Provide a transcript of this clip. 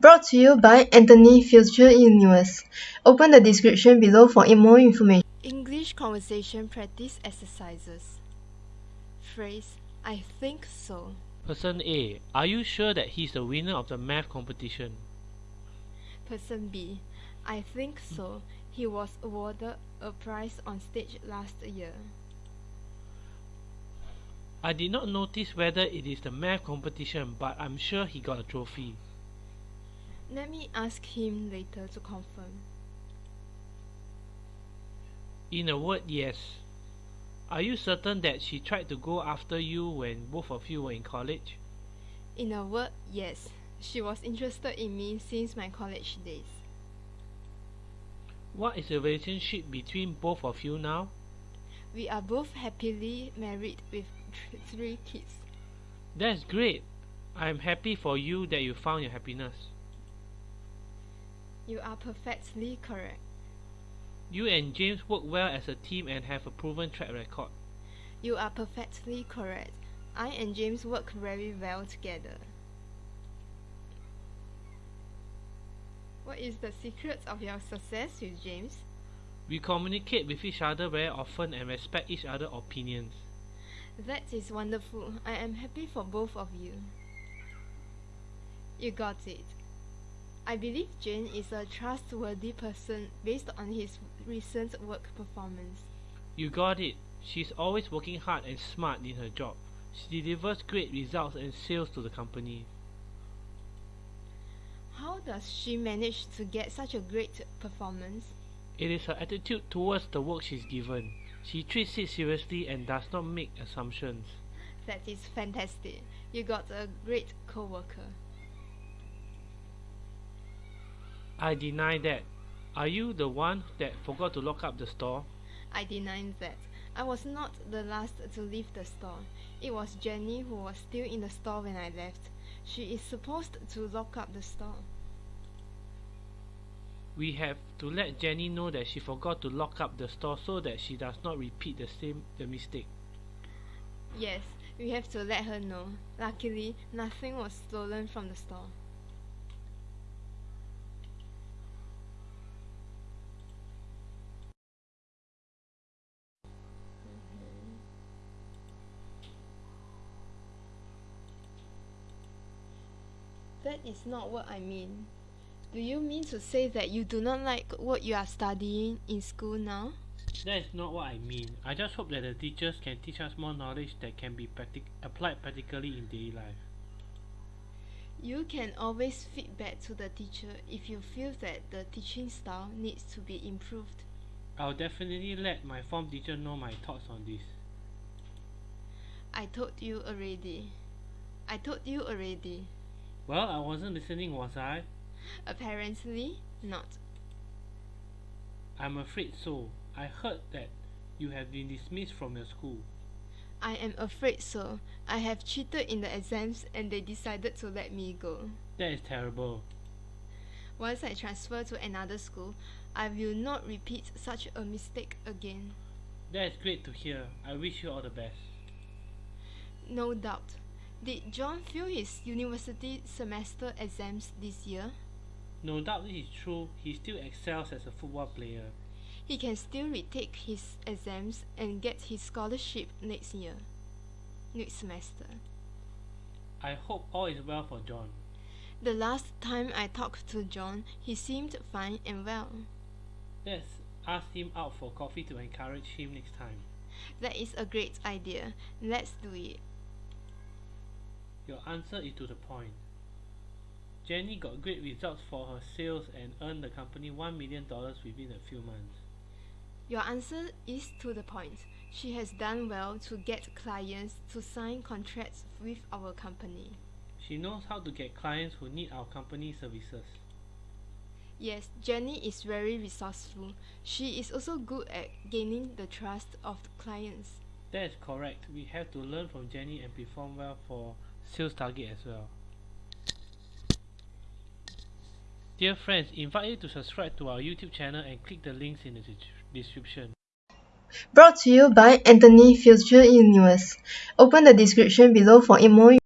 Brought to you by Anthony Future Universe. Open the description below for more information. English conversation practice exercises. Phrase I think so. Person A, are you sure that he's the winner of the math competition? Person B I think so. He was awarded a prize on stage last year. I did not notice whether it is the math competition, but I'm sure he got a trophy. Let me ask him later to confirm. In a word, yes. Are you certain that she tried to go after you when both of you were in college? In a word, yes. She was interested in me since my college days. What is the relationship between both of you now? We are both happily married with th three kids. That's great. I'm happy for you that you found your happiness. You are perfectly correct. You and James work well as a team and have a proven track record. You are perfectly correct. I and James work very well together. What is the secret of your success with James? We communicate with each other very often and respect each other's opinions. That is wonderful. I am happy for both of you. You got it. I believe Jane is a trustworthy person based on his recent work performance. You got it. She's always working hard and smart in her job. She delivers great results and sales to the company. How does she manage to get such a great performance? It is her attitude towards the work she's given. She treats it seriously and does not make assumptions. That is fantastic. You got a great co-worker. I deny that. Are you the one that forgot to lock up the store? I deny that. I was not the last to leave the store. It was Jenny who was still in the store when I left. She is supposed to lock up the store. We have to let Jenny know that she forgot to lock up the store so that she does not repeat the same the mistake. Yes, we have to let her know. Luckily, nothing was stolen from the store. That is not what I mean. Do you mean to say that you do not like what you are studying in school now? That is not what I mean. I just hope that the teachers can teach us more knowledge that can be practic applied practically in daily life. You can always feedback to the teacher if you feel that the teaching style needs to be improved. I'll definitely let my form teacher know my thoughts on this. I told you already. I told you already. Well, I wasn't listening, was I? Apparently not. I'm afraid so. I heard that you have been dismissed from your school. I am afraid so. I have cheated in the exams and they decided to let me go. That is terrible. Once I transfer to another school, I will not repeat such a mistake again. That is great to hear. I wish you all the best. No doubt. Did John fail his university semester exams this year? No doubt this is true. He still excels as a football player. He can still retake his exams and get his scholarship next year. Next semester. I hope all is well for John. The last time I talked to John, he seemed fine and well. Let's ask him out for coffee to encourage him next time. That is a great idea. Let's do it. Your answer is to the point. Jenny got great results for her sales and earned the company $1 million within a few months. Your answer is to the point. She has done well to get clients to sign contracts with our company. She knows how to get clients who need our company services. Yes, Jenny is very resourceful. She is also good at gaining the trust of the clients. That is correct. We have to learn from Jenny and perform well for sales target as well. Dear friends, invite you to subscribe to our YouTube channel and click the links in the description. Brought to you by Anthony Future Universe. Open the description below for more